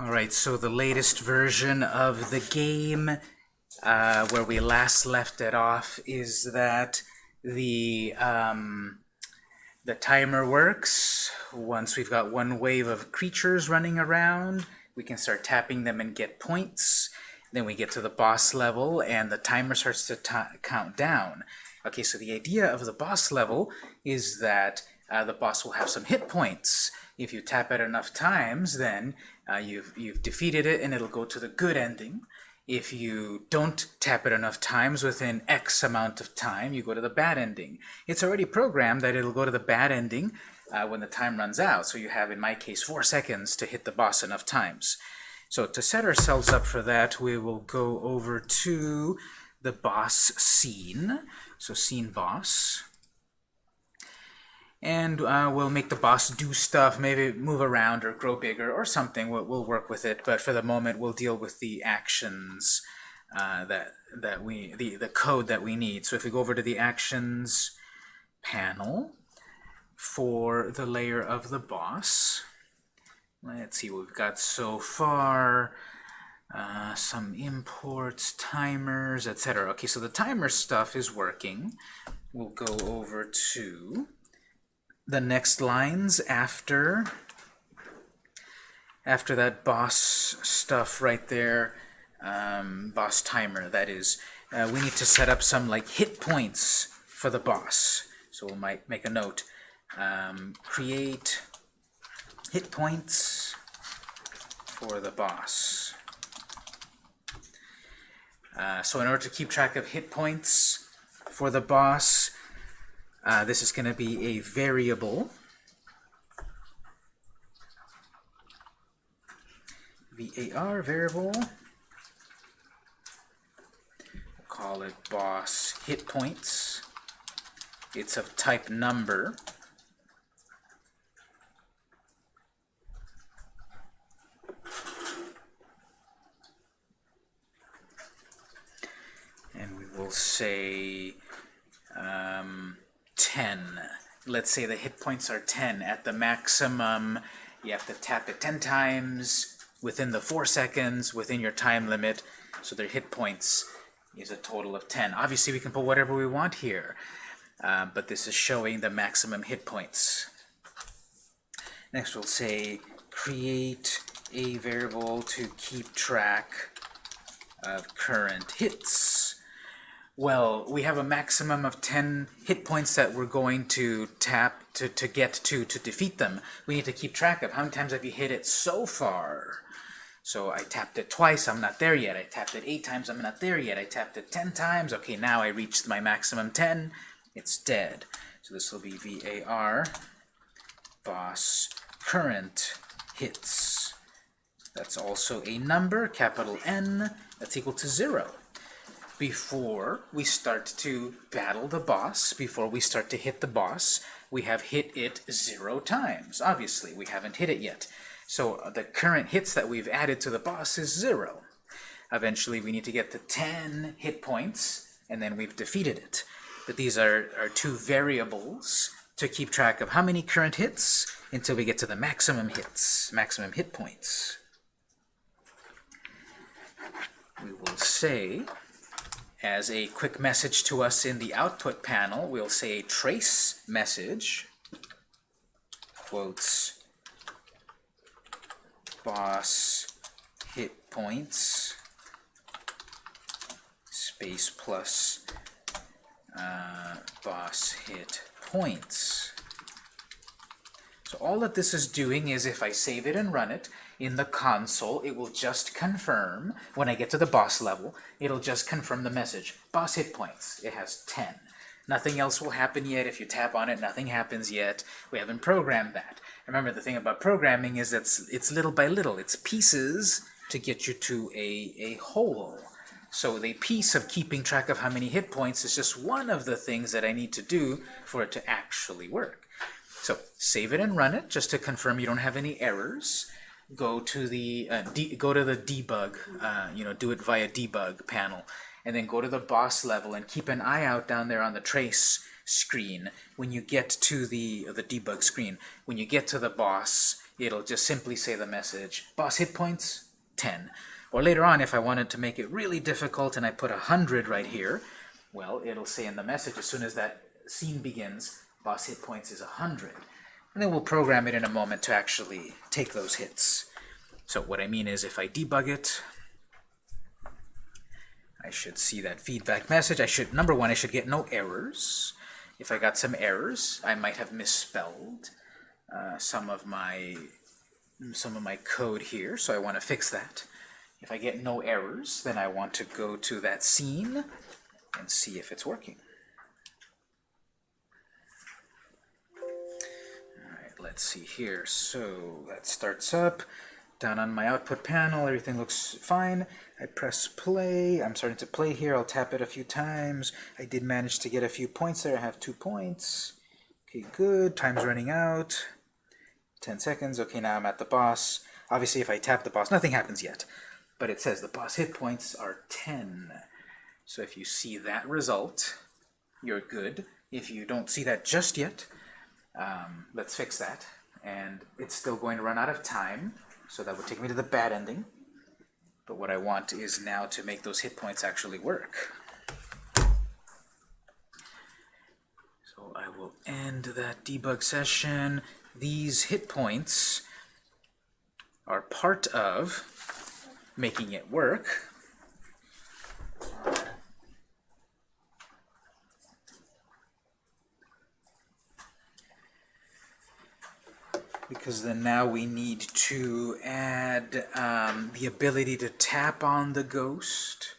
Alright, so the latest version of the game, uh, where we last left it off, is that the, um, the timer works. Once we've got one wave of creatures running around, we can start tapping them and get points. Then we get to the boss level, and the timer starts to count down. Okay, so the idea of the boss level is that uh, the boss will have some hit points. If you tap it enough times, then uh, you've, you've defeated it and it'll go to the good ending. If you don't tap it enough times within X amount of time, you go to the bad ending. It's already programmed that it'll go to the bad ending uh, when the time runs out. So you have, in my case, four seconds to hit the boss enough times. So to set ourselves up for that, we will go over to the boss scene. So scene boss and uh, we'll make the boss do stuff, maybe move around or grow bigger or something. We'll, we'll work with it, but for the moment, we'll deal with the actions uh, that that we the the code that we need. So if we go over to the actions panel for the layer of the boss, let's see what we've got so far. Uh, some imports, timers, etc. Okay, so the timer stuff is working. We'll go over to the next lines after after that boss stuff right there, um, boss timer, that is, uh, we need to set up some like hit points for the boss. So we might make a note. Um, create hit points for the boss. Uh, so in order to keep track of hit points for the boss, uh, this is going to be a variable. var variable. We'll call it boss hit points. It's of type number. And we will say um, 10. Let's say the hit points are 10. At the maximum, you have to tap it 10 times within the 4 seconds, within your time limit. So their hit points is a total of 10. Obviously, we can put whatever we want here, uh, but this is showing the maximum hit points. Next, we'll say create a variable to keep track of current hits. Well, we have a maximum of 10 hit points that we're going to tap to, to get to to defeat them. We need to keep track of how many times have you hit it so far. So I tapped it twice, I'm not there yet. I tapped it eight times, I'm not there yet. I tapped it 10 times, okay, now I reached my maximum 10, it's dead. So this will be VAR boss current hits. That's also a number, capital N, that's equal to zero before we start to battle the boss, before we start to hit the boss, we have hit it zero times. Obviously, we haven't hit it yet. So uh, the current hits that we've added to the boss is zero. Eventually, we need to get to 10 hit points, and then we've defeated it. But these are, are two variables to keep track of how many current hits until we get to the maximum hits, maximum hit points. We will say as a quick message to us in the output panel, we'll say trace message, quotes, boss hit points, space plus uh, boss hit points. All that this is doing is if I save it and run it, in the console, it will just confirm, when I get to the boss level, it'll just confirm the message. Boss hit points. It has 10. Nothing else will happen yet. If you tap on it, nothing happens yet. We haven't programmed that. Remember, the thing about programming is it's, it's little by little. It's pieces to get you to a, a whole. So the piece of keeping track of how many hit points is just one of the things that I need to do for it to actually work. So save it and run it just to confirm you don't have any errors go to the uh, go to the debug, uh, you know, do it via debug panel, and then go to the boss level and keep an eye out down there on the trace screen when you get to the the debug screen. When you get to the boss, it'll just simply say the message, boss hit points, 10. Or later on, if I wanted to make it really difficult and I put 100 right here, well, it'll say in the message as soon as that scene begins, boss hit points is 100. And then we'll program it in a moment to actually take those hits. So what I mean is if I debug it, I should see that feedback message. I should, number one, I should get no errors. If I got some errors, I might have misspelled uh, some of my some of my code here, so I want to fix that. If I get no errors, then I want to go to that scene and see if it's working. Let's see here. So that starts up. Down on my output panel, everything looks fine. I press play. I'm starting to play here. I'll tap it a few times. I did manage to get a few points there. I have two points. Okay, good. Time's running out. 10 seconds. Okay, now I'm at the boss. Obviously, if I tap the boss, nothing happens yet. But it says the boss hit points are 10. So if you see that result, you're good. If you don't see that just yet, um, let's fix that. And it's still going to run out of time, so that would take me to the bad ending. But what I want is now to make those hit points actually work. So I will end that debug session. These hit points are part of making it work. Because then now we need to add um, the ability to tap on the ghost,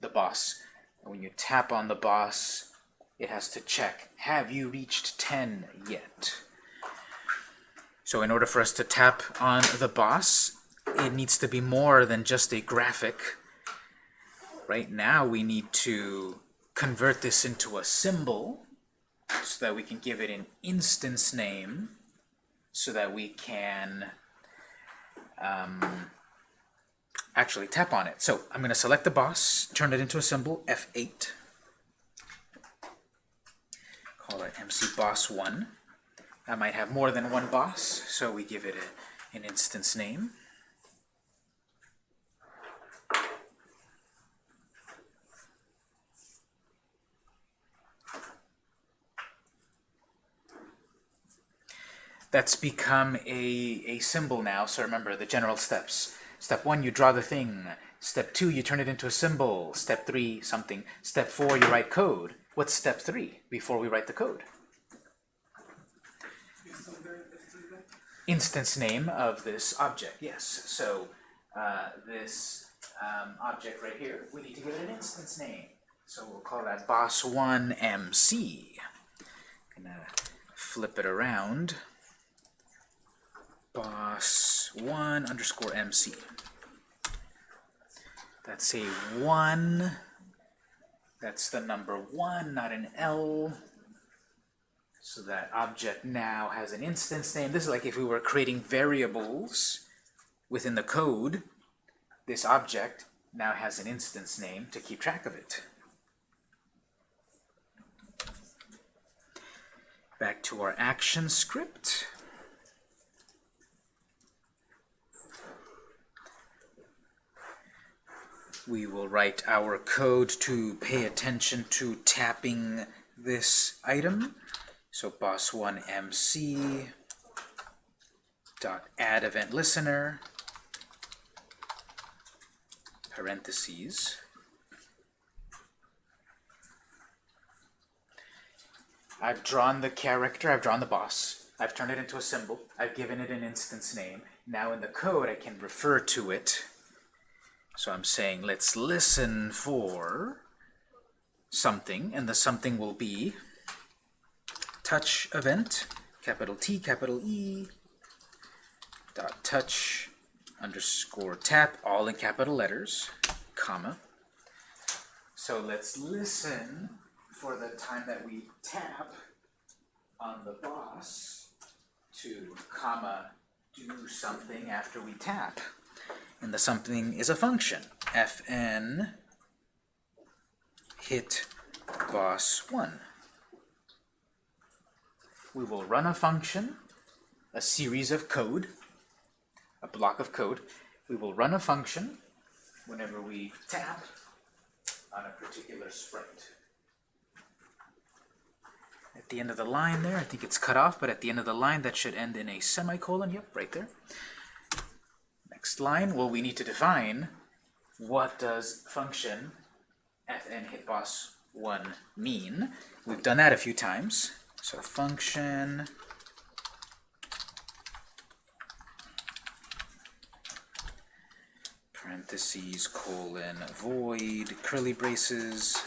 the boss. And when you tap on the boss, it has to check, have you reached 10 yet? So in order for us to tap on the boss, it needs to be more than just a graphic. Right now we need to convert this into a symbol so that we can give it an instance name so that we can um, actually tap on it. So I'm going to select the boss, turn it into a symbol, F8. Call it MC Boss 1. I might have more than one boss, so we give it a, an instance name. That's become a, a symbol now. So remember the general steps. Step one, you draw the thing. Step two, you turn it into a symbol. Step three, something. Step four, you write code. What's step three before we write the code? Instance name of this object, yes. So uh, this um, object right here, we need to give it an instance name. So we'll call that boss1mc. Gonna flip it around boss1 underscore mc. That's a 1. That's the number 1, not an L. So that object now has an instance name. This is like if we were creating variables within the code. This object now has an instance name to keep track of it. Back to our ActionScript. We will write our code to pay attention to tapping this item. So boss1mc dot add event listener parentheses I've drawn the character, I've drawn the boss, I've turned it into a symbol, I've given it an instance name. Now in the code I can refer to it so I'm saying let's listen for something, and the something will be touch event, capital T, capital E, dot touch underscore tap, all in capital letters, comma. So let's listen for the time that we tap on the boss to comma do something after we tap and the something is a function. fn hit boss1. We will run a function, a series of code, a block of code. We will run a function whenever we tap on a particular sprite. At the end of the line there, I think it's cut off, but at the end of the line that should end in a semicolon. Yep, right there. Next line, well, we need to define what does function fn hitboss1 mean. We've done that a few times. So function parentheses, colon, void, curly braces.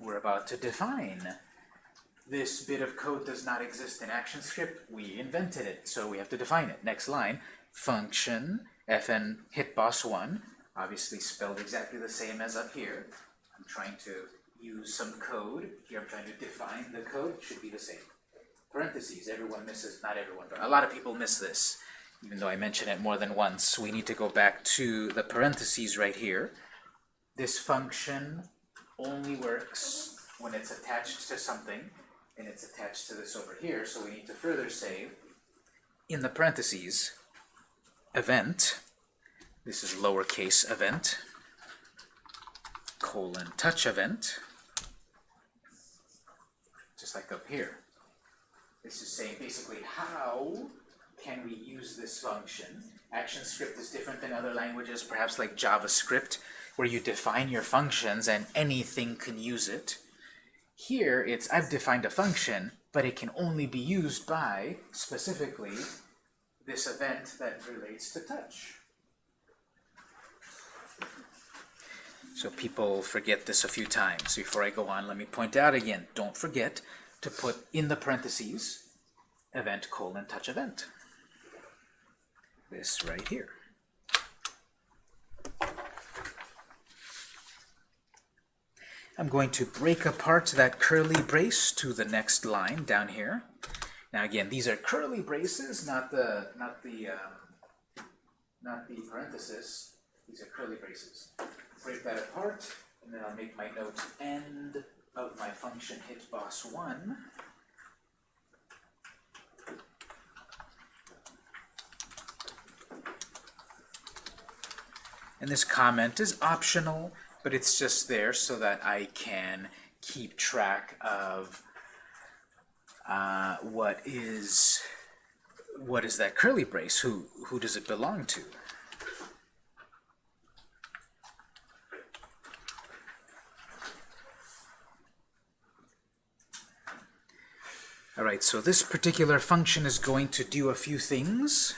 We're about to define. This bit of code does not exist in ActionScript. We invented it, so we have to define it. Next line, function fn hitboss1, obviously spelled exactly the same as up here. I'm trying to use some code. Here I'm trying to define the code. It should be the same. Parentheses, everyone misses, not everyone, but a lot of people miss this even though I mention it more than once, we need to go back to the parentheses right here. This function only works when it's attached to something, and it's attached to this over here, so we need to further say, in the parentheses, event, this is lowercase event, colon touch event, just like up here. This is saying basically how can we use this function? ActionScript is different than other languages, perhaps like JavaScript, where you define your functions and anything can use it. Here, it's I've defined a function, but it can only be used by, specifically, this event that relates to touch. So people forget this a few times. Before I go on, let me point out again, don't forget to put in the parentheses event colon touch event this right here. I'm going to break apart that curly brace to the next line down here. Now again, these are curly braces, not the not the um, not the parenthesis. These are curly braces. Break that apart, and then I'll make my note end of my function hit boss one. And this comment is optional, but it's just there so that I can keep track of uh, what is what is that curly brace? Who who does it belong to? All right, so this particular function is going to do a few things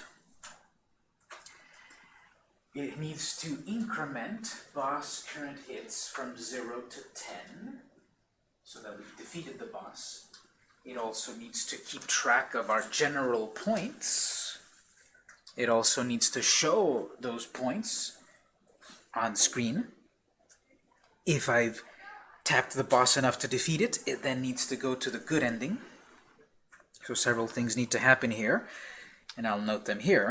it needs to increment boss current hits from 0 to 10 so that we've defeated the boss. It also needs to keep track of our general points. It also needs to show those points on screen. If I've tapped the boss enough to defeat it, it then needs to go to the good ending. So several things need to happen here, and I'll note them here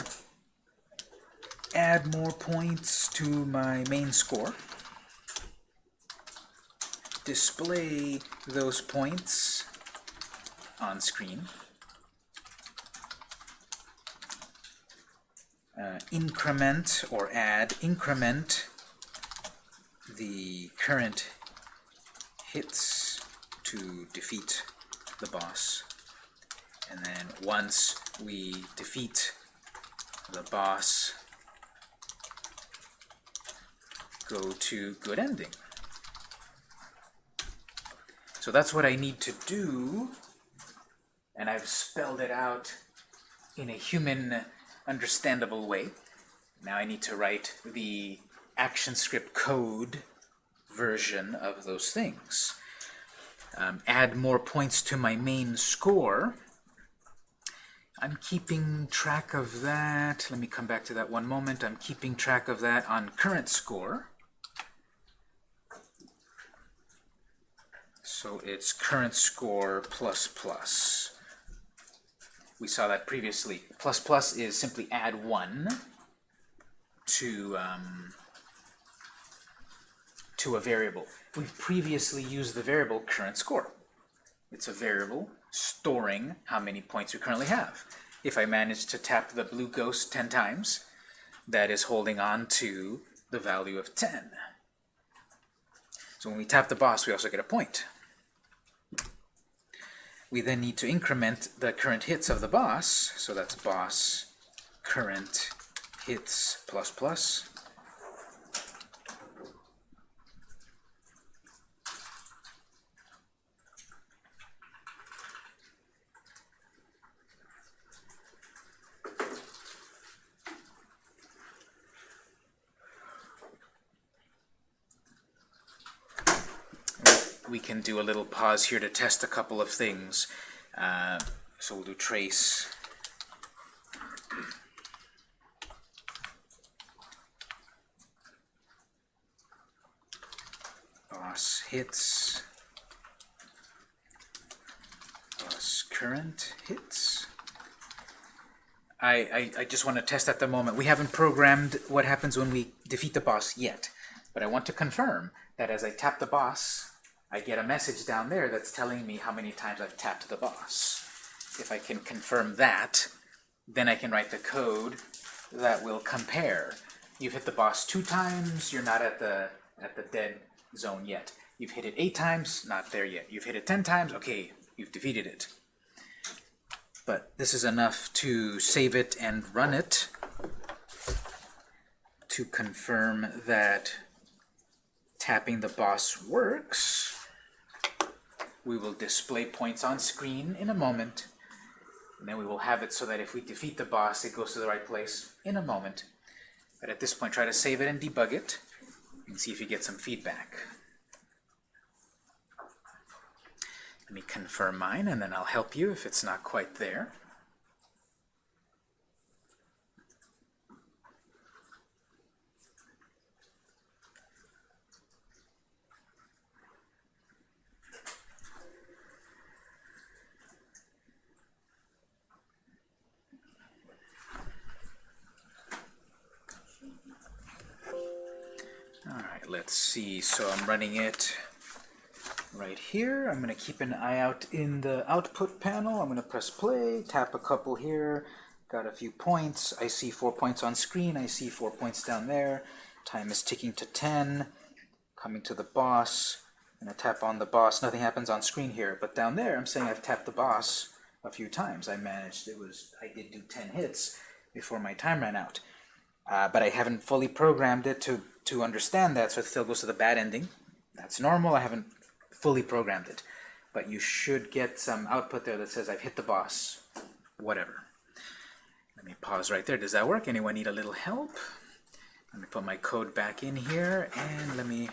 add more points to my main score. Display those points on screen. Uh, increment or add, increment the current hits to defeat the boss. And then once we defeat the boss, go to good ending. So that's what I need to do, and I've spelled it out in a human understandable way. Now I need to write the ActionScript code version of those things. Um, add more points to my main score. I'm keeping track of that. Let me come back to that one moment. I'm keeping track of that on current score. So it's current score plus plus. We saw that previously. Plus plus is simply add 1 to, um, to a variable. We've previously used the variable current score. It's a variable storing how many points we currently have. if I manage to tap the blue ghost 10 times, that is holding on to the value of 10. So when we tap the boss, we also get a point. We then need to increment the current hits of the boss, so that's boss current hits plus plus. We can do a little pause here to test a couple of things. Uh, so we'll do trace. Boss hits. Boss current hits. I, I, I just want to test at the moment. We haven't programmed what happens when we defeat the boss yet. But I want to confirm that as I tap the boss, I get a message down there that's telling me how many times I've tapped the boss. If I can confirm that, then I can write the code that will compare. You've hit the boss two times, you're not at the at the dead zone yet. You've hit it eight times, not there yet. You've hit it ten times, okay, you've defeated it. But this is enough to save it and run it to confirm that tapping the boss works. We will display points on screen in a moment. And then we will have it so that if we defeat the boss, it goes to the right place in a moment. But at this point, try to save it and debug it and see if you get some feedback. Let me confirm mine, and then I'll help you if it's not quite there. Let's see, so I'm running it right here. I'm going to keep an eye out in the output panel. I'm going to press play, tap a couple here, got a few points. I see four points on screen, I see four points down there. Time is ticking to 10, coming to the boss. And to tap on the boss. Nothing happens on screen here, but down there I'm saying I've tapped the boss a few times. I managed, it was, I did do 10 hits before my time ran out. Uh, but I haven't fully programmed it to to understand that, so it still goes to the bad ending. That's normal. I haven't fully programmed it. But you should get some output there that says, I've hit the boss, whatever. Let me pause right there. Does that work? Anyone need a little help? Let me put my code back in here, and let me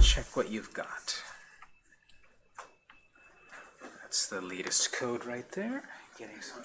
check what you've got. That's the latest code right there. Getting some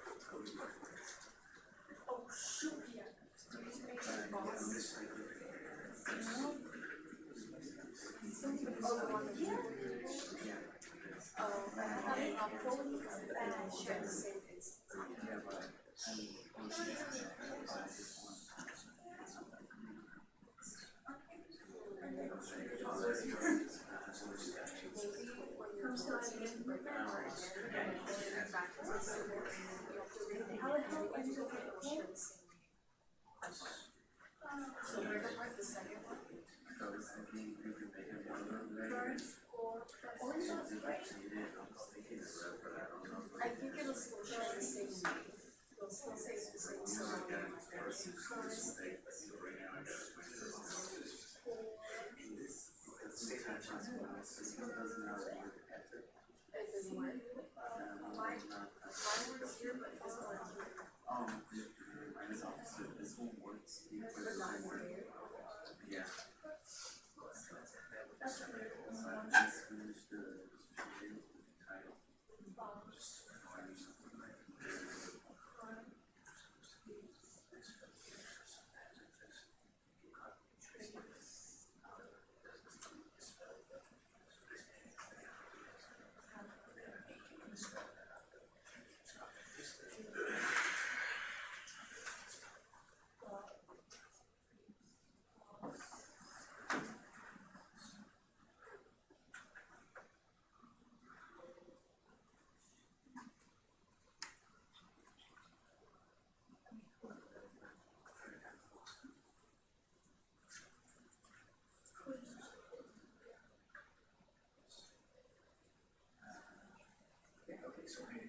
Oh, having Um, Sorry.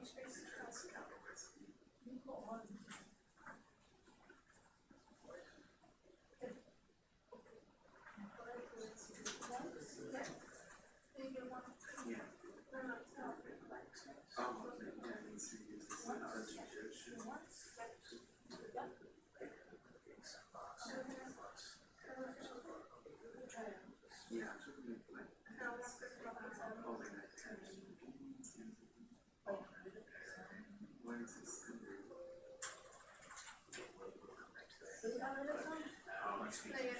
não tem esse caso, explain.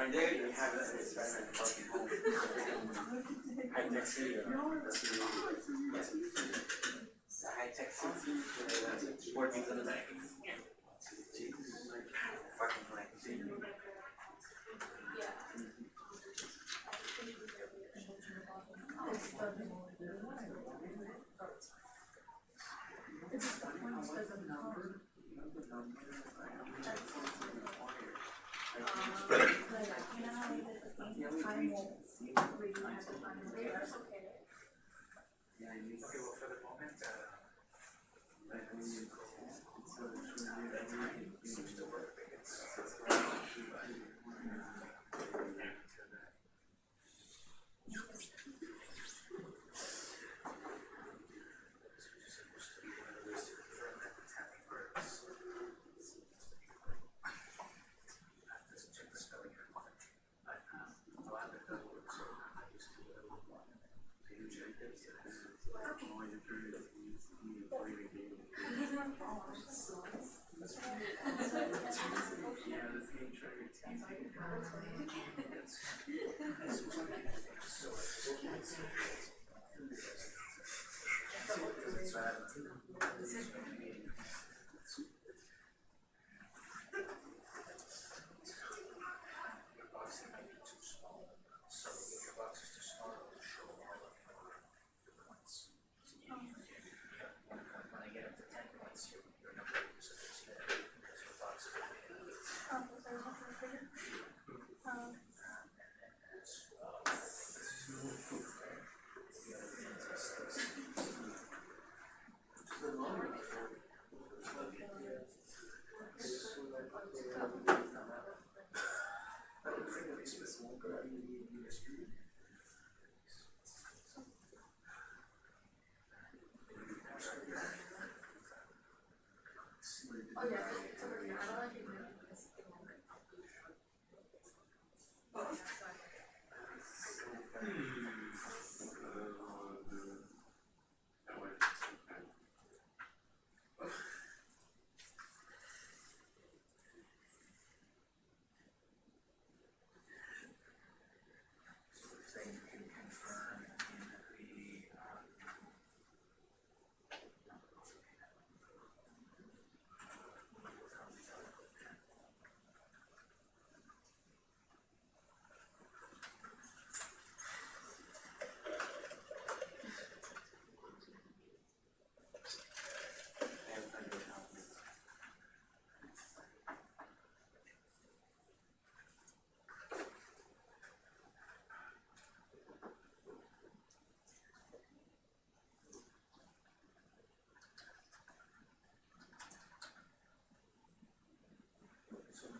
And dad we have an experiment fucking home. High tech city. That's the high tech city. Working for the bank.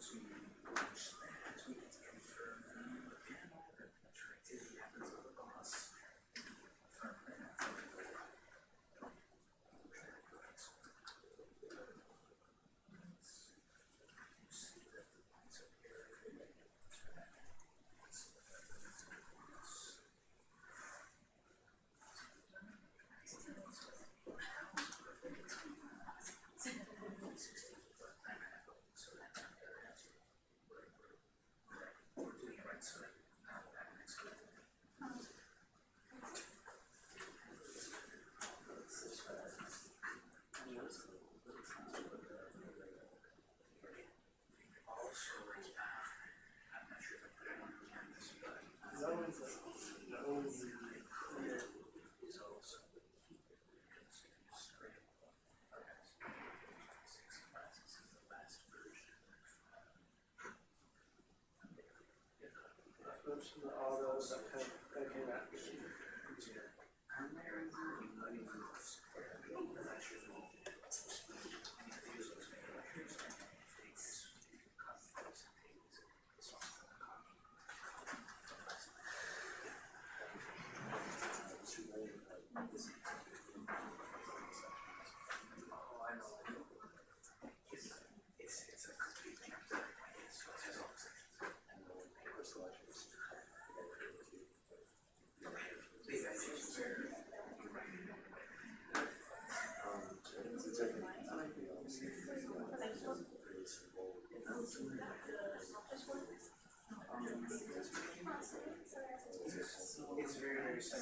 Those this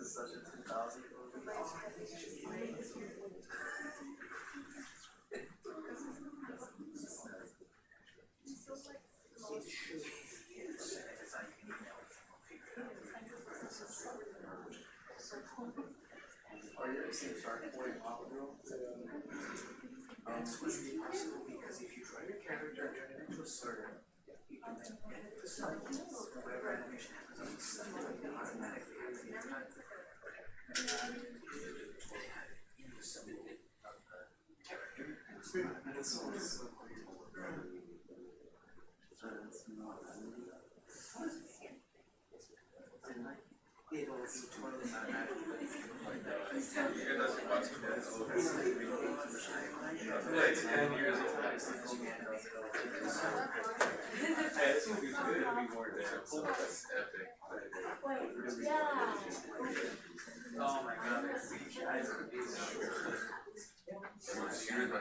is such a 2000. Um, to be possible because if you draw your character and turn it into a sword, you can then edit the side. Whatever animation happens on the side, it automatically happens in time. In the symbol of the character, and it's not, and it's always so cool. So it's not, It'll be totally automatic, but if you like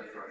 that, Yeah.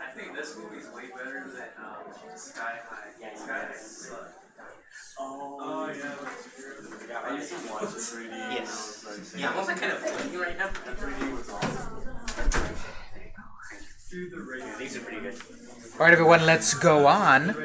I think this movie's way better than um, Sky High. Sky High sucked. Oh, yeah. I used to watch the 3D. Yes. Yeah, wasn't kind of funny right now. The 3D was awesome. Do the race. These are pretty good. All right, everyone, let's go on.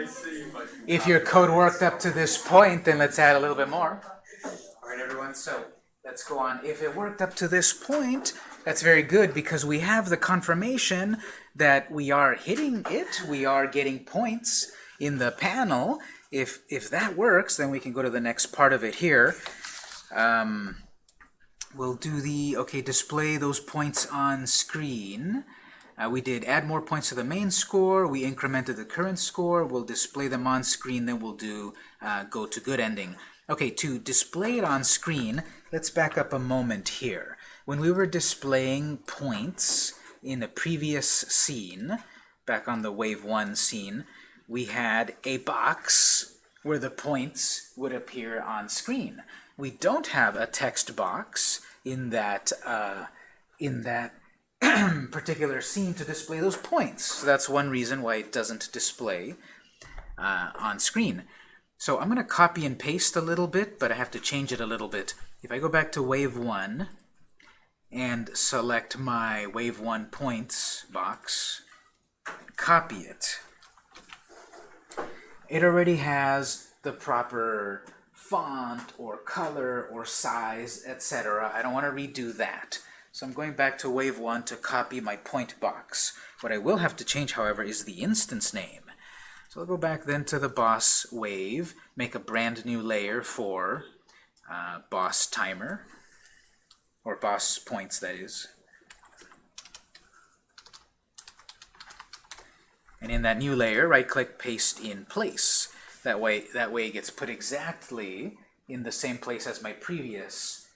If your code worked up to this point, then let's add a little bit more. All right, everyone, so let's go on. If it worked up to this point, that's very good because we have the confirmation that we are hitting it. We are getting points in the panel. If, if that works, then we can go to the next part of it here. Um, we'll do the, okay, display those points on screen. Uh, we did add more points to the main score, we incremented the current score, we'll display them on screen, then we'll do uh, go to good ending. Okay, to display it on screen, let's back up a moment here. When we were displaying points in the previous scene, back on the wave 1 scene, we had a box where the points would appear on screen. We don't have a text box in that uh, in that particular scene to display those points. So that's one reason why it doesn't display uh, on screen. So I'm going to copy and paste a little bit, but I have to change it a little bit. If I go back to wave 1 and select my wave 1 points box, copy it, it already has the proper font or color or size, etc. I don't want to redo that. So I'm going back to wave 1 to copy my point box. What I will have to change, however, is the instance name. So I'll go back then to the boss wave, make a brand new layer for uh, boss timer, or boss points, that is. And in that new layer, right-click Paste in Place. That way, that way it gets put exactly in the same place as my previous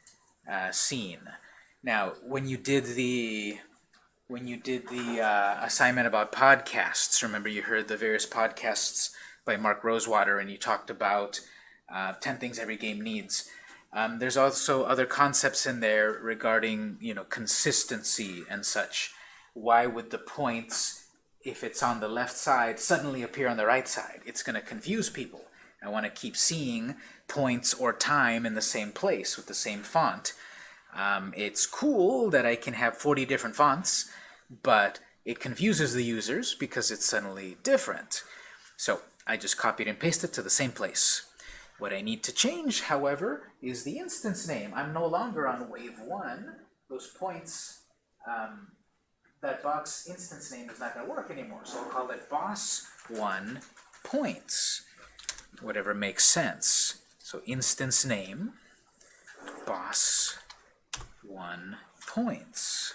uh, scene. Now, when you did the when you did the uh, assignment about podcasts, remember you heard the various podcasts by Mark Rosewater, and you talked about uh, 10 things every game needs. Um, there's also other concepts in there regarding, you know, consistency and such. Why would the points, if it's on the left side, suddenly appear on the right side? It's going to confuse people. I want to keep seeing points or time in the same place with the same font. Um, it's cool that I can have 40 different fonts, but it confuses the users because it's suddenly different. So I just copied and pasted to the same place. What I need to change, however, is the instance name. I'm no longer on wave 1. Those points, um, that box instance name is not going to work anymore. So I'll call it boss1 points, whatever makes sense. So instance name, boss one points.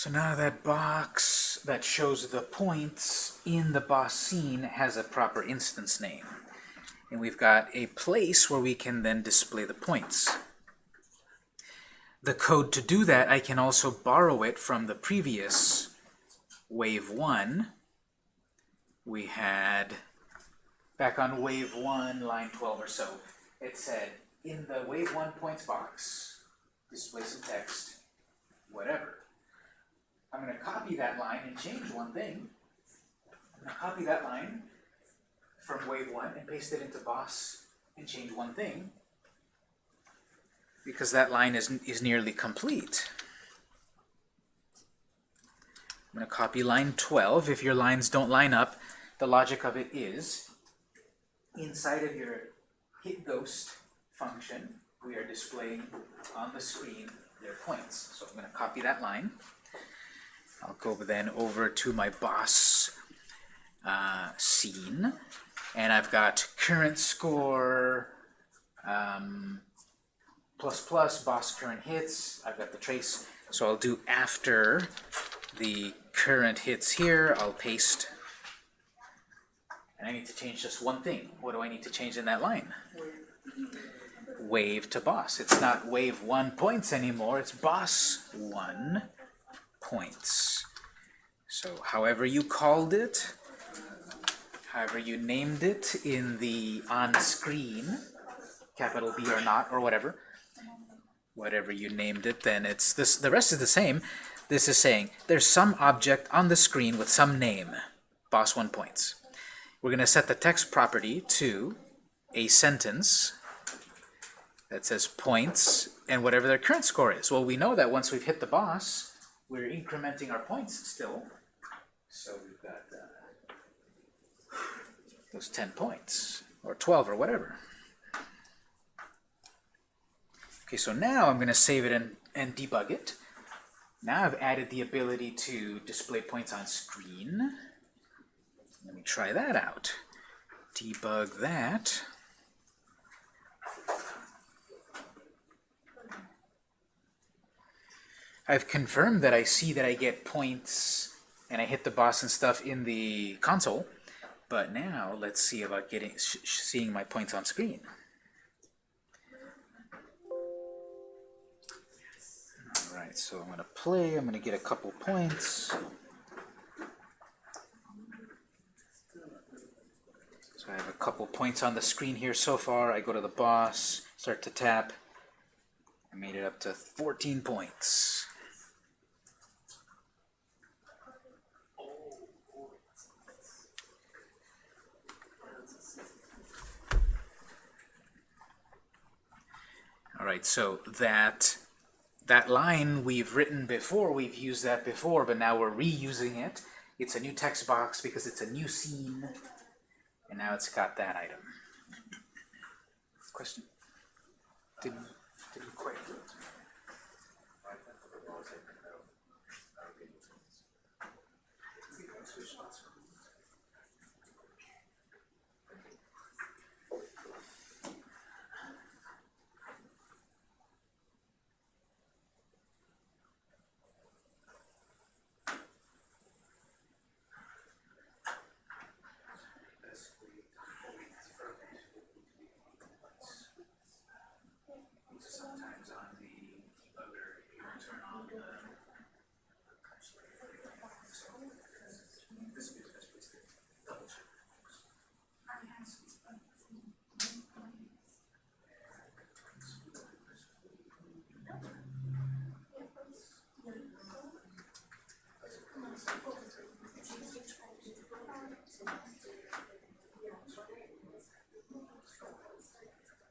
So now that box that shows the points in the boss scene has a proper instance name. And we've got a place where we can then display the points. The code to do that, I can also borrow it from the previous wave 1, we had, back on wave 1, line 12 or so, it said, in the wave 1 points box, display some text, whatever. I'm going to copy that line and change one thing. I'm going to copy that line from wave 1 and paste it into boss and change one thing because that line is, is nearly complete. I'm going to copy line 12. If your lines don't line up, the logic of it is inside of your hit ghost function, we are displaying on the screen their points. So I'm going to copy that line. I'll go then over to my boss uh, scene, and I've got current score, um, plus plus, boss current hits. I've got the trace. So I'll do after the current hits here, I'll paste. And I need to change just one thing. What do I need to change in that line? Wave to boss. It's not wave one points anymore, it's boss one points. So however you called it, however you named it in the on-screen, capital B or not, or whatever, whatever you named it, then it's this. The rest is the same. This is saying there's some object on the screen with some name, boss one points. We're going to set the text property to a sentence that says points and whatever their current score is. Well, we know that once we've hit the boss, we're incrementing our points still. So we've got uh, those 10 points, or 12, or whatever. Okay, so now I'm going to save it and, and debug it. Now I've added the ability to display points on screen. Let me try that out. Debug that. I've confirmed that I see that I get points and I hit the boss and stuff in the console. But now let's see about getting seeing my points on screen. Alright, so I'm to play, I'm going to get a couple points. So I have a couple points on the screen here so far. I go to the boss, start to tap. I made it up to 14 points. Alright, so that that line we've written before, we've used that before, but now we're reusing it. It's a new text box because it's a new scene, and now it's got that item. Question? Didn't, didn't quite do it. Sometimes on the debugger, you don't turn on the this is best place to double check.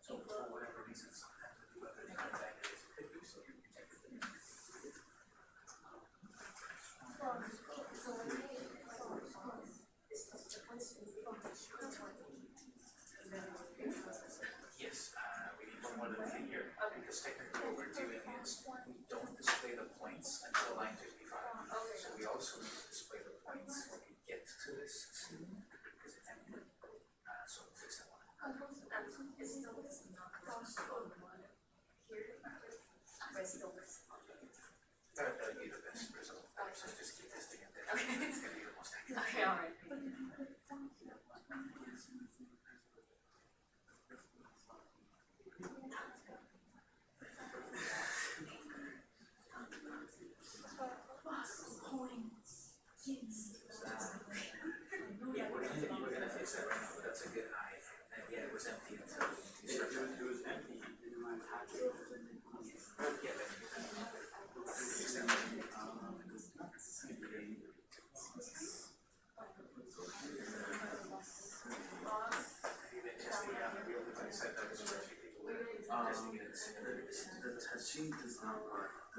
So for whatever reason, sometimes the debugger finds that it is hidden, so you protect it. Yes, uh, we need one more than figure, because technically what we're doing is we don't display the points until line fifty-five. So we also need to display the points when we get to this scene, because it's empty. Uh, so we'll fix that one. That, that'd be the best just keep testing it there. It's gonna be the. Okay, alright. Yeah, we're gonna, we're gonna fix that right now, but that's a good eye. And yeah, it was empty until you started. It was empty, you didn't mind touching it. Yeah, then you can fix that. Even just the, uh, real device, I thought it was for a few people, testing it in the simulator. The touching does not work. The touching of it does not work because that one Oh, this. Testing it on the real device. last time I I got one. It was smaller than the concept programs.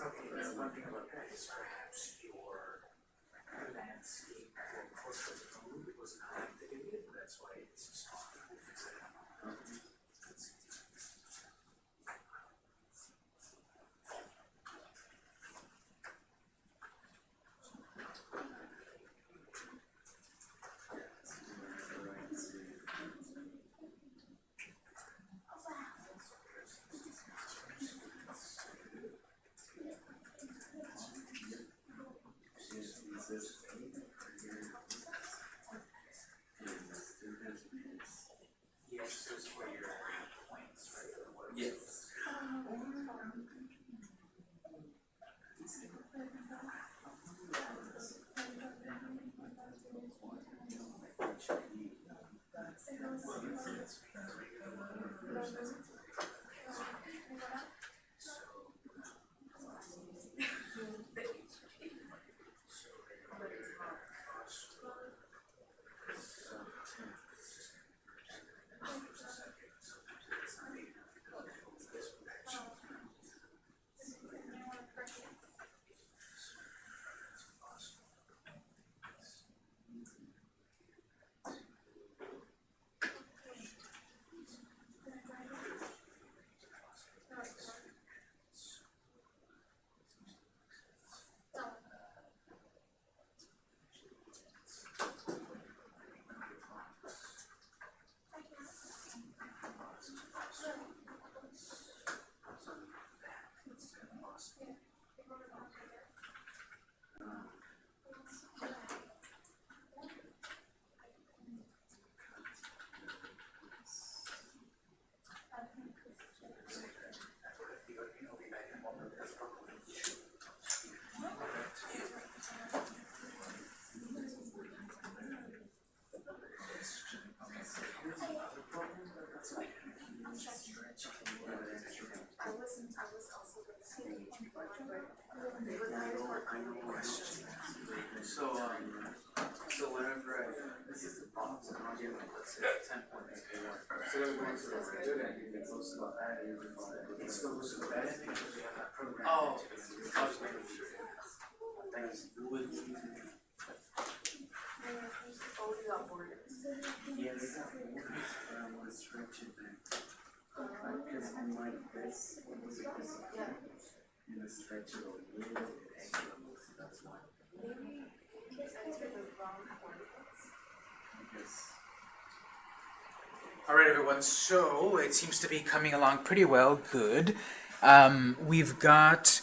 Okay, that's one thing about that is So, um, so whenever I, this is the box, and I'll give like, let's say, ten points. So then going to the good end, you get close to that, and you're fine. It still goes to the bad end because we have that program. Oh. I was making sure. Thanks. Oh, you got bored. Yeah, they got one, but I wanna stretch it back. Cause I'm like this, because Yeah. it a little All right, everyone. So it seems to be coming along pretty well. Good. Um, we've got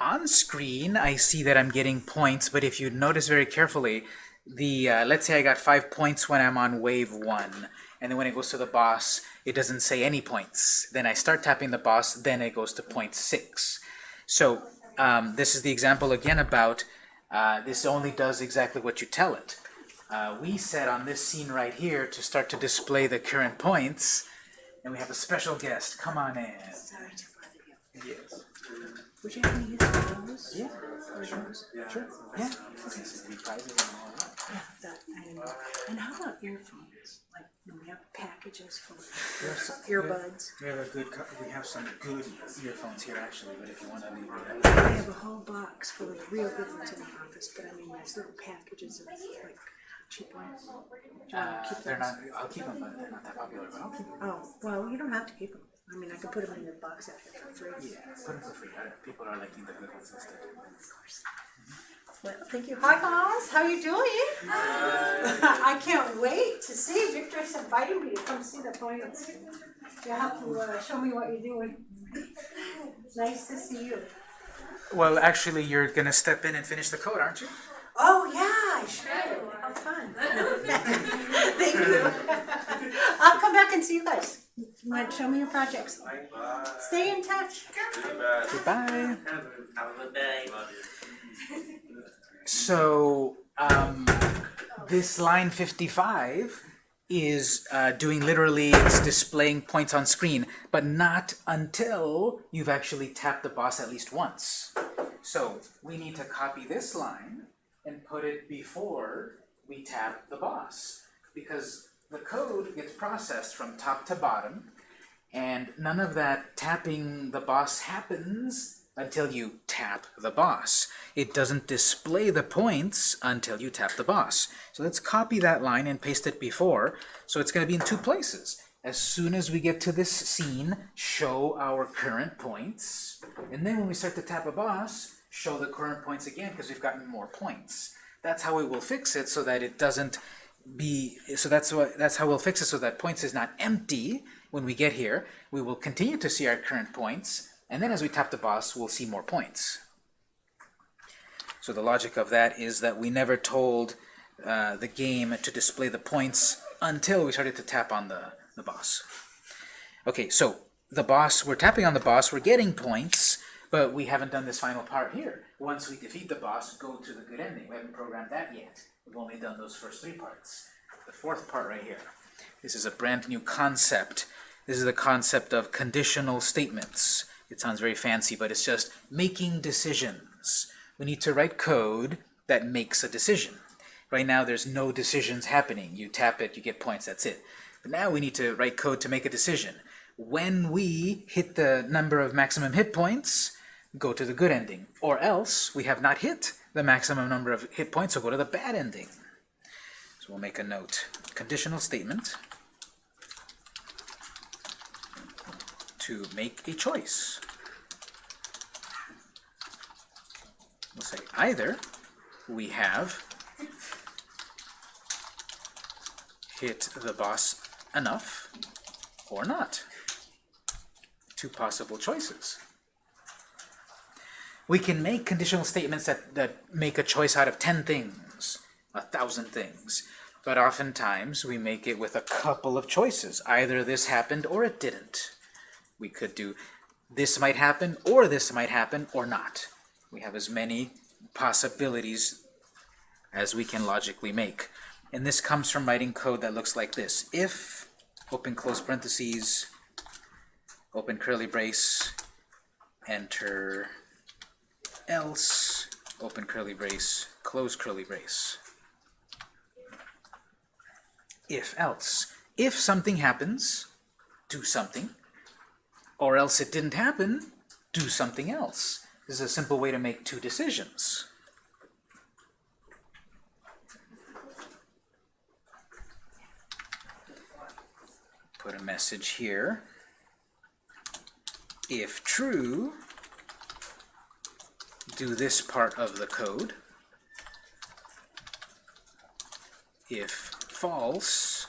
on screen. I see that I'm getting points, but if you notice very carefully, the uh, let's say I got five points when I'm on wave one, and then when it goes to the boss, it doesn't say any points. Then I start tapping the boss, then it goes to point six. So um, this is the example again about uh, this only does exactly what you tell it. Uh, we set on this scene right here to start to display the current points, and we have a special guest. Come on in. Sorry to bother you. Yes. Would you have me use those? Yeah. Those? Sure. Yeah. Okay, so we prizes and. Yeah, that, I don't know. And how about earphones? Like, know, we have packages full of earbuds. We have a good. co- We have some good earphones here actually, but if you want to leave it, I have a whole box full of real good ones in the office, but I mean, there's little packages of like cheap ones. Do you wanna uh, keep they're those? not. I'll keep them, but they're not that popular. But I'll keep them. Oh, well, you don't have to keep them. I mean, I could put them in your box out here for free. Yeah, put them for free. People are liking the good ones instead. Well, thank you. Hi guys, how are you doing? Hi. I can't wait to see. Victor's inviting me to come see the plants. You have to uh, show me what you're doing. Nice to see you. Well, actually, you're gonna step in and finish the code, aren't you? Oh yeah, I should. How fun. Thank you. I'll come back and see you guys. You want to show me your projects? Bye. Stay in touch. Goodbye. Have a good day. So, um, this line 55 is uh, doing literally, it's displaying points on screen, but not until you've actually tapped the boss at least once. So we need to copy this line and put it before we tap the boss. Because the code gets processed from top to bottom, and none of that tapping the boss happens until you tap the boss. It doesn't display the points until you tap the boss. So let's copy that line and paste it before. So it's going to be in two places. As soon as we get to this scene, show our current points. And then when we start to tap a boss, show the current points again because we've gotten more points. That's how we will fix it so that it doesn't be, so that's what, that's how we'll fix it so that points is not empty when we get here. We will continue to see our current points, and then as we tap the boss, we'll see more points. So the logic of that is that we never told uh, the game to display the points until we started to tap on the, the boss. Okay, so the boss, we're tapping on the boss, we're getting points, but we haven't done this final part here. Once we defeat the boss, go to the good ending. We haven't programmed that yet. We've only done those first three parts. The fourth part right here. This is a brand new concept. This is the concept of conditional statements. It sounds very fancy, but it's just making decisions. We need to write code that makes a decision. Right now, there's no decisions happening. You tap it, you get points, that's it. But now we need to write code to make a decision. When we hit the number of maximum hit points, go to the good ending. Or else, we have not hit the maximum number of hit points, so go to the bad ending. So we'll make a note. Conditional statement to make a choice. We'll say either we have hit the boss enough or not. Two possible choices. We can make conditional statements that, that make a choice out of 10 things, a thousand things. But oftentimes we make it with a couple of choices. Either this happened or it didn't. We could do this might happen or this might happen or not. We have as many possibilities as we can logically make. And this comes from writing code that looks like this. If, open close parentheses, open curly brace, enter else, open curly brace, close curly brace. If else. If something happens, do something, or else it didn't happen, do something else. This is a simple way to make two decisions. Put a message here. If true, do this part of the code. If false,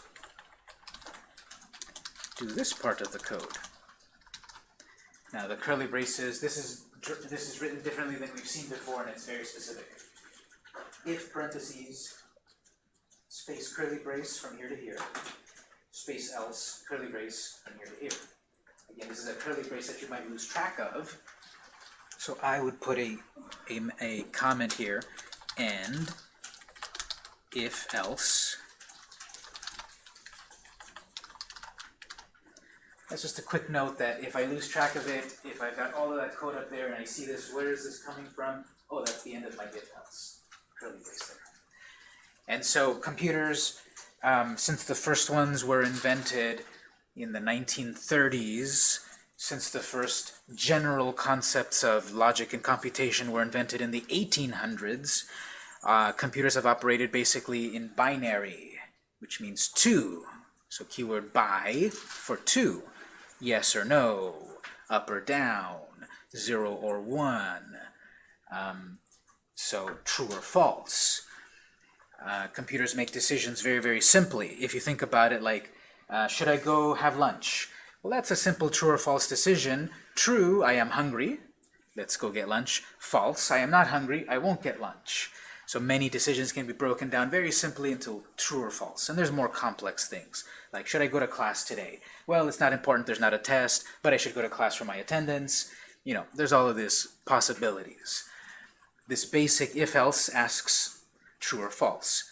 do this part of the code. Now the curly braces, this is this is written differently than we've seen before, and it's very specific. If parentheses, space curly brace from here to here, space else, curly brace from here to here. Again, this is a curly brace that you might lose track of, so I would put a, a, a comment here, and if else. That's just a quick note that if I lose track of it, if I've got all of that code up there and I see this, where is this coming from? Oh, that's the end of my if else. Curly brace there. And so computers, um, since the first ones were invented in the 1930s, since the first general concepts of logic and computation were invented in the 1800s, uh, computers have operated basically in binary, which means two. So keyword by for two. Yes or no, up or down, zero or one. Um, so true or false. Uh, computers make decisions very, very simply. If you think about it like, uh, should I go have lunch? Well, that's a simple true or false decision. True, I am hungry. Let's go get lunch. False, I am not hungry. I won't get lunch. So many decisions can be broken down very simply into true or false. And there's more complex things. Like, should I go to class today? Well, it's not important. There's not a test, but I should go to class for my attendance. You know, there's all of these possibilities. This basic if-else asks true or false.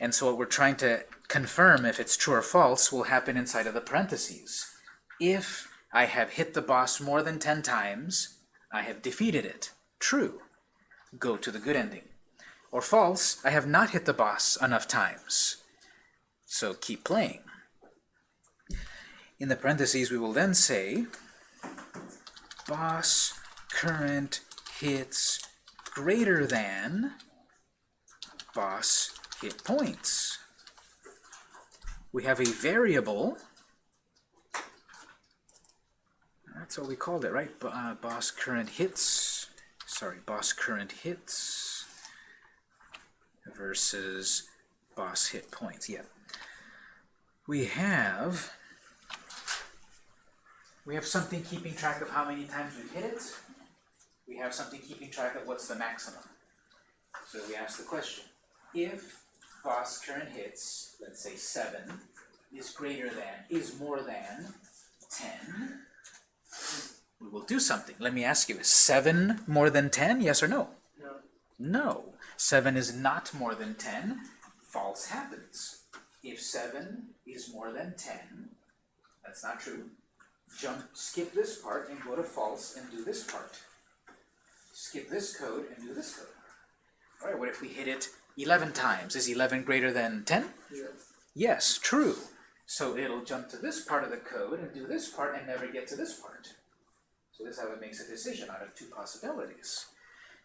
And so what we're trying to confirm if it's true or false will happen inside of the parentheses. If I have hit the boss more than 10 times, I have defeated it. True. go to the good ending. Or false, I have not hit the boss enough times. So keep playing. In the parentheses, we will then say boss current hits greater than boss hit points. We have a variable. That's what we called it, right? Uh, boss current hits. Sorry, boss current hits versus boss hit points. Yeah. We have we have something keeping track of how many times we've hit it. We have something keeping track of what's the maximum. So we ask the question, if boss current hits, let's say 7, is greater than, is more than 10, we will do something. Let me ask you, is 7 more than 10, yes or no? No. No. 7 is not more than 10, false happens. If 7 is more than 10, that's not true. Jump, skip this part and go to false and do this part. Skip this code and do this code. All right, what if we hit it 11 times? Is 11 greater than 10? Yes. Yes, true. So it'll jump to this part of the code and do this part and never get to this part. So this is how it makes a decision out of two possibilities.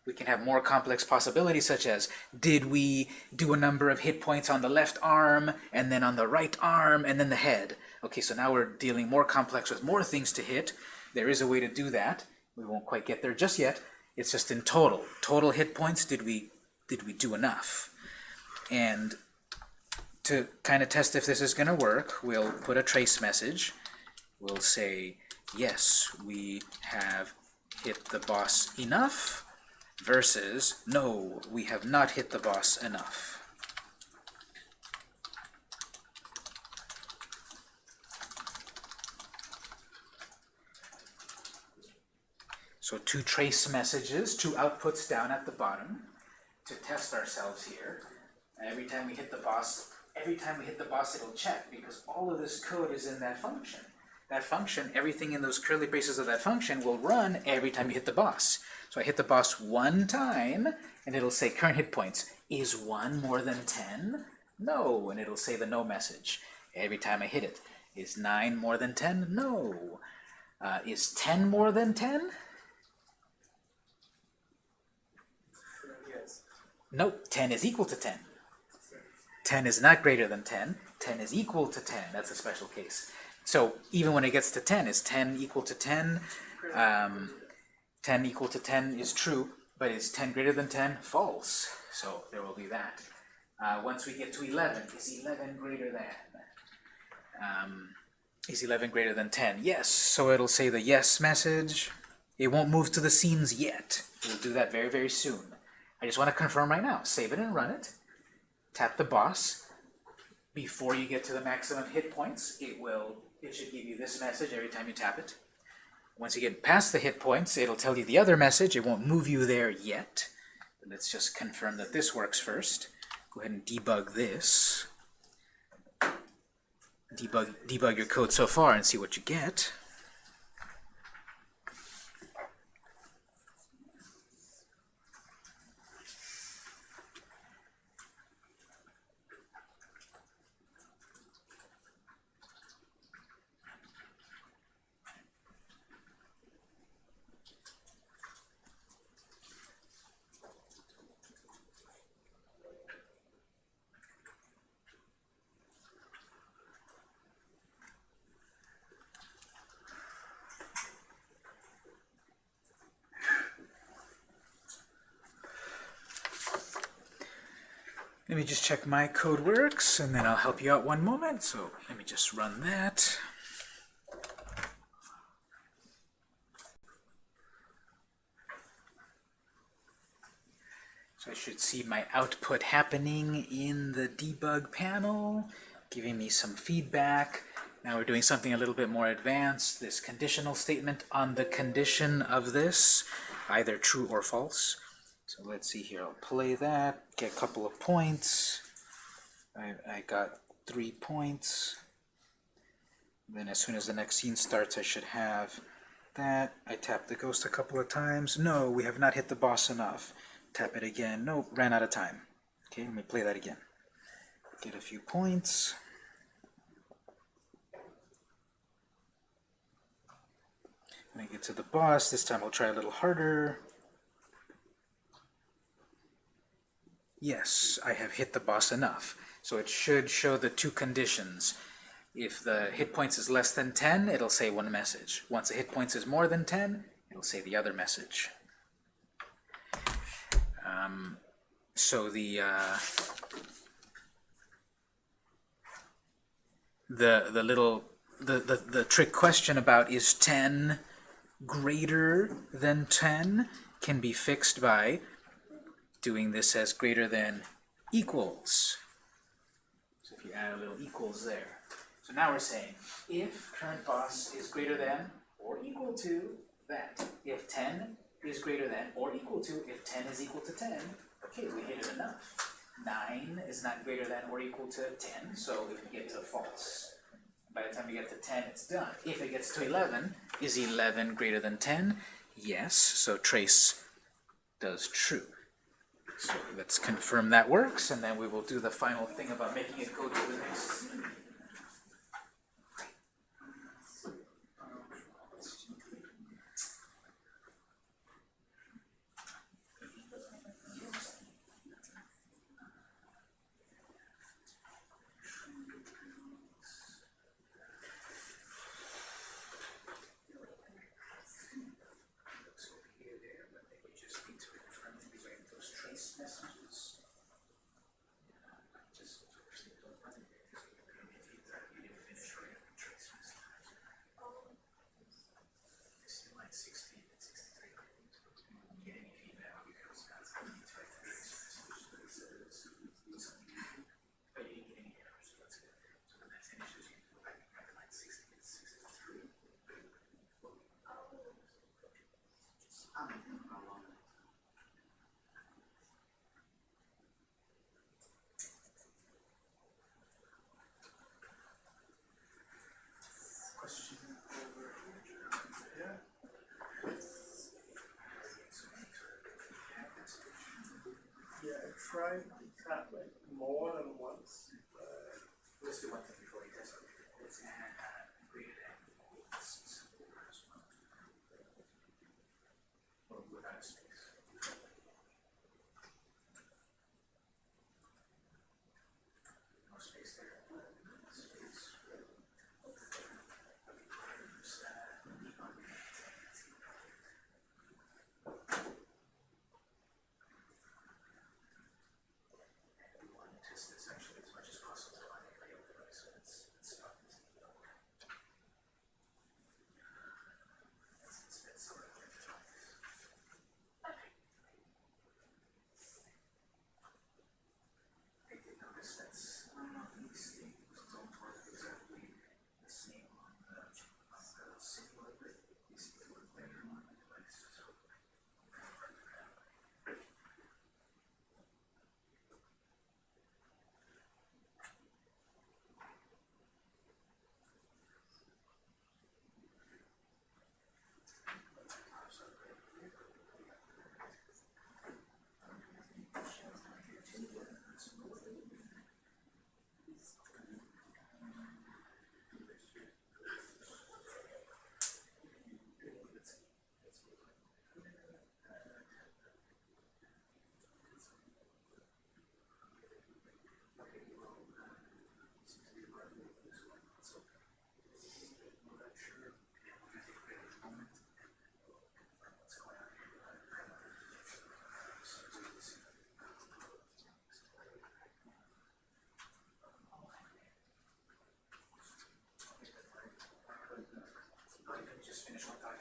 We can have more complex possibilities such as, did we do a number of hit points on the left arm, and then on the right arm, and then the head? Okay, so now we're dealing more complex with more things to hit. There is a way to do that. We won't quite get there just yet. It's just in total. Total hit points, did we, did we do enough? And to kind of test if this is going to work, we'll put a trace message. We'll say, yes, we have hit the boss enough, versus, no, we have not hit the boss enough. So two trace messages, two outputs down at the bottom to test ourselves here. And every time we hit the boss, every time we hit the boss, it'll check because all of this code is in that function. That function, everything in those curly braces of that function will run every time you hit the boss. So I hit the boss one time, and it'll say current hit points. Is 1 more than 10? No, and it'll say the no message. Every time I hit it. Is 9 more than 10? No. Uh, is 10 more than 10? Nope, 10 is equal to 10. 10 is not greater than 10. 10 is equal to 10. That's a special case. So even when it gets to 10, is 10 equal to 10? Um, 10 equal to 10 is true, but is 10 greater than 10? False. So there will be that. Uh, once we get to 11, is 11 greater than? Um, is 11 greater than 10? Yes. So it'll say the yes message. It won't move to the scenes yet. We'll do that very, very soon. I just want to confirm right now. Save it and run it. Tap the boss. Before you get to the maximum hit points, it will it should give you this message every time you tap it. Once you get past the hit points, it'll tell you the other message. It won't move you there yet. But let's just confirm that this works first. Go ahead and debug this. Debug, debug your code so far and see what you get. Check my code works, and then I'll help you out one moment. So let me just run that. So I should see my output happening in the debug panel, giving me some feedback. Now we're doing something a little bit more advanced, this conditional statement on the condition of this, either true or false. So let's see here, I'll play that, get a couple of points. I, I got three points. Then as soon as the next scene starts, I should have that. I tap the ghost a couple of times. No, we have not hit the boss enough. Tap it again. Nope, ran out of time. Okay, let me play that again. Get a few points. When I get to the boss, this time I'll try a little harder. Yes, I have hit the boss enough. So it should show the two conditions. If the hit points is less than 10, it'll say one message. Once the hit points is more than 10, it'll say the other message. Um, so the uh, the the little the, the the trick question about is 10 greater than 10 can be fixed by doing this as greater than equals. So if you add a little equals there. So now we're saying if current boss is greater than or equal to that. If 10 is greater than or equal to, if 10 is equal to 10, okay, we hit it enough. 9 is not greater than or equal to 10, so if we get to false. By the time we get to 10, it's done. If it gets to 11, is 11 greater than 10? Yes, so trace does true. So let's confirm that works, and then we will do the final thing about making it go to the next. I did notice that's, um, these things don't work exactly the same on the, on the simulator. These things work better on the device, so. just finish one thought here, and then I'll be there.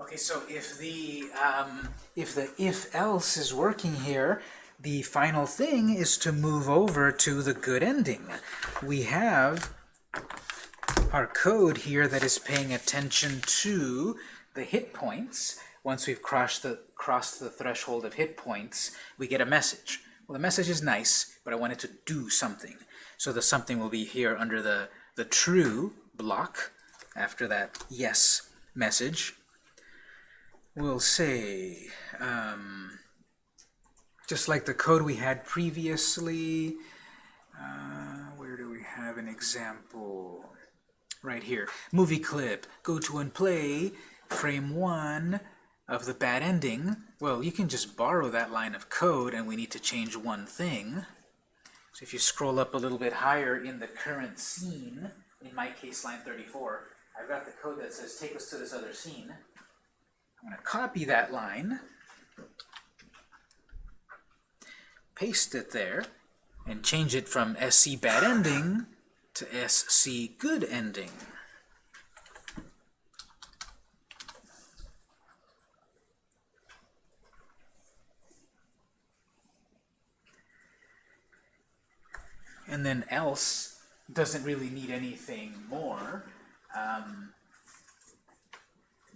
Okay, so if the um, if the if else is working here, the final thing is to move over to the good ending. We have our code here that is paying attention to the hit points. Once we've crossed the crossed the threshold of hit points, we get a message. Well, the message is nice, but I want it to do something. So the something will be here under the the true block after that yes message. we'll say, um, just like the code we had previously, uh, where do we have an example? Right here. Movie clip. Go to and play frame one of the bad ending. Well, you can just borrow that line of code and we need to change one thing. So if you scroll up a little bit higher in the current scene, in my case line 34, I've got the code that says take us to this other scene. I'm going to copy that line, paste it there, and change it from SC bad ending to SC good ending. And then else doesn't really need anything more. Um,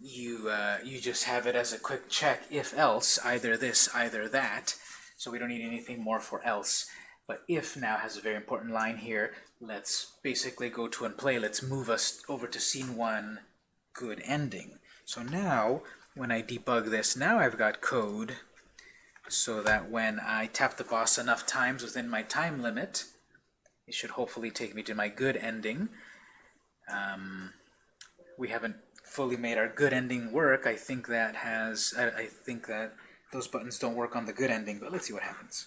you uh, you just have it as a quick check if else either this either that. So we don't need anything more for else. But if now has a very important line here let's basically go to and play. Let's move us over to scene one good ending. So now when I debug this now I've got code so that when I tap the boss enough times within my time limit it should hopefully take me to my good ending um, we haven't fully made our good ending work, I think that has, I, I think that those buttons don't work on the good ending, but let's see what happens.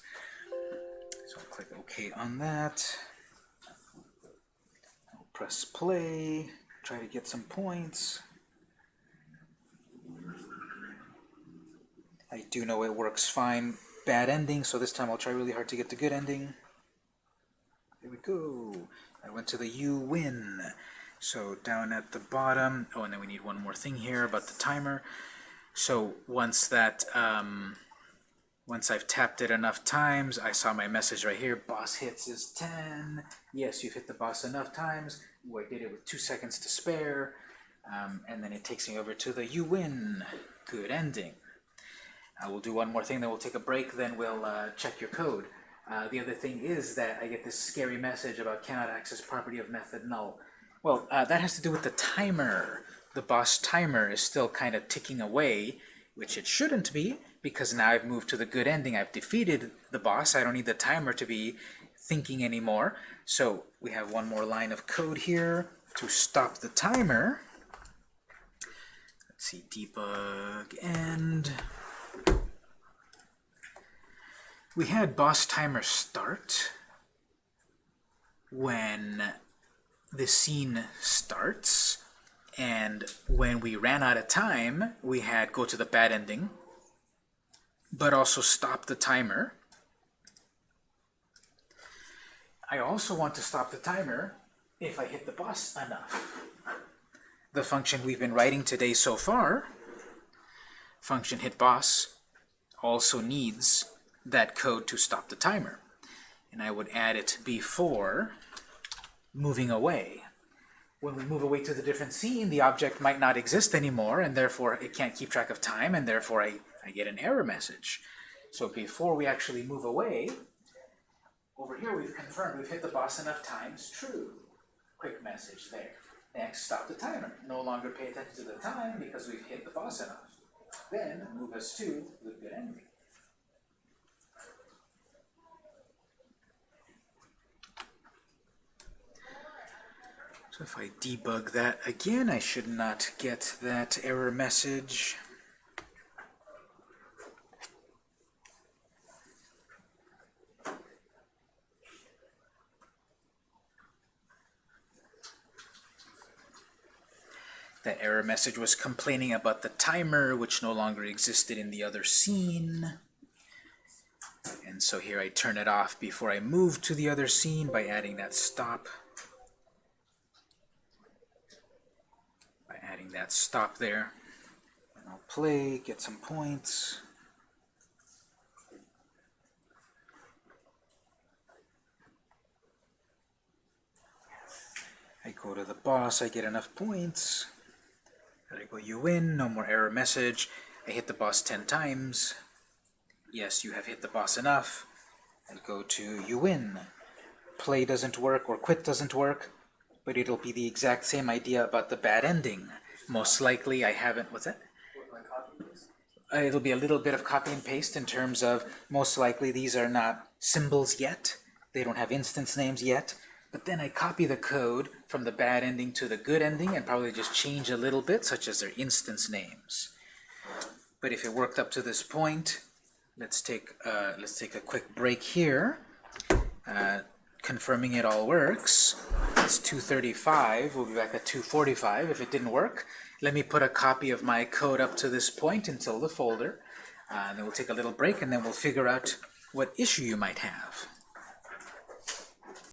So I'll click OK on that. I'll press play, try to get some points. I do know it works fine. Bad ending, so this time I'll try really hard to get the good ending. There we go. I went to the you win. So down at the bottom, oh, and then we need one more thing here about the timer. So once that, um, once I've tapped it enough times, I saw my message right here, boss hits is 10. Yes, you've hit the boss enough times. Ooh, I did it with two seconds to spare. Um, and then it takes me over to the you win, good ending. Uh, we'll do one more thing, then we'll take a break, then we'll uh, check your code. Uh, the other thing is that I get this scary message about cannot access property of method null. Well, uh, that has to do with the timer. The boss timer is still kind of ticking away, which it shouldn't be, because now I've moved to the good ending. I've defeated the boss. I don't need the timer to be thinking anymore. So we have one more line of code here to stop the timer. Let's see, debug end. We had boss timer start when the scene starts and when we ran out of time we had go to the bad ending but also stop the timer. I also want to stop the timer if I hit the boss enough. The function we've been writing today so far function hit boss also needs that code to stop the timer. And I would add it before moving away. When we move away to the different scene, the object might not exist anymore, and therefore it can't keep track of time, and therefore I, I get an error message. So before we actually move away, over here we've confirmed we've hit the boss enough times, true. Quick message there. Next, stop the timer. No longer pay attention to the time because we've hit the boss enough. Then move us to the good ending. So if I debug that again, I should not get that error message. That error message was complaining about the timer, which no longer existed in the other scene. And so here I turn it off before I move to the other scene by adding that stop. By adding that stop there. And I'll play, get some points. I go to the boss, I get enough points. There I go, you win, no more error message. I hit the boss 10 times. Yes, you have hit the boss enough. I go to you win. Play doesn't work or quit doesn't work, but it'll be the exact same idea about the bad ending. Most likely I haven't, what's that? Uh, it'll be a little bit of copy and paste in terms of most likely these are not symbols yet. They don't have instance names yet. But then I copy the code from the bad ending to the good ending and probably just change a little bit, such as their instance names. But if it worked up to this point, let's take uh, let's take a quick break here. Uh, confirming it all works. It's 235. We'll be back at 245. If it didn't work, let me put a copy of my code up to this point until the folder. Uh, and then we'll take a little break and then we'll figure out what issue you might have.